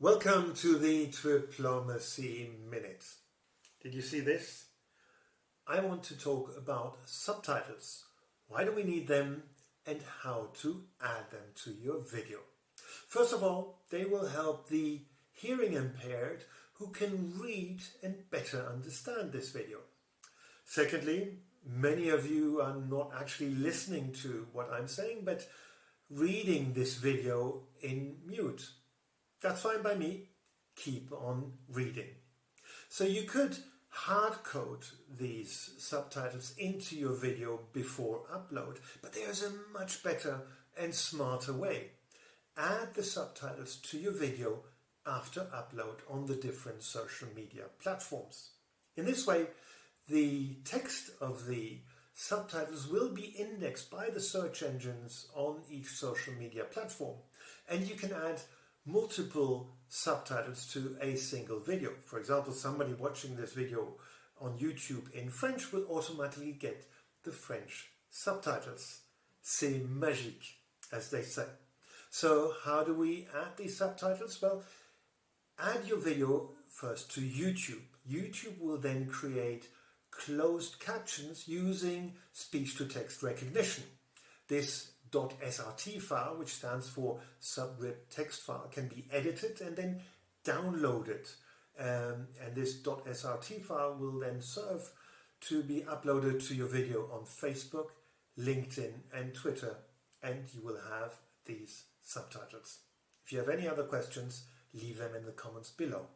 Welcome to the Diplomacy Minute. Did you see this? I want to talk about subtitles. Why do we need them and how to add them to your video. First of all, they will help the hearing impaired who can read and better understand this video. Secondly, many of you are not actually listening to what I'm saying, but reading this video in mute. That's fine by me. Keep on reading. So you could hard code these subtitles into your video before upload, but there's a much better and smarter way. Add the subtitles to your video after upload on the different social media platforms. In this way, the text of the subtitles will be indexed by the search engines on each social media platform and you can add multiple subtitles to a single video. For example, somebody watching this video on YouTube in French will automatically get the French subtitles. C'est magique, as they say. So how do we add these subtitles? Well, add your video first to YouTube. YouTube will then create closed captions using speech-to-text recognition. This .srt file, which stands for subrip text file, can be edited and then downloaded. Um, and this .srt file will then serve to be uploaded to your video on Facebook, LinkedIn and Twitter and you will have these subtitles. If you have any other questions, leave them in the comments below.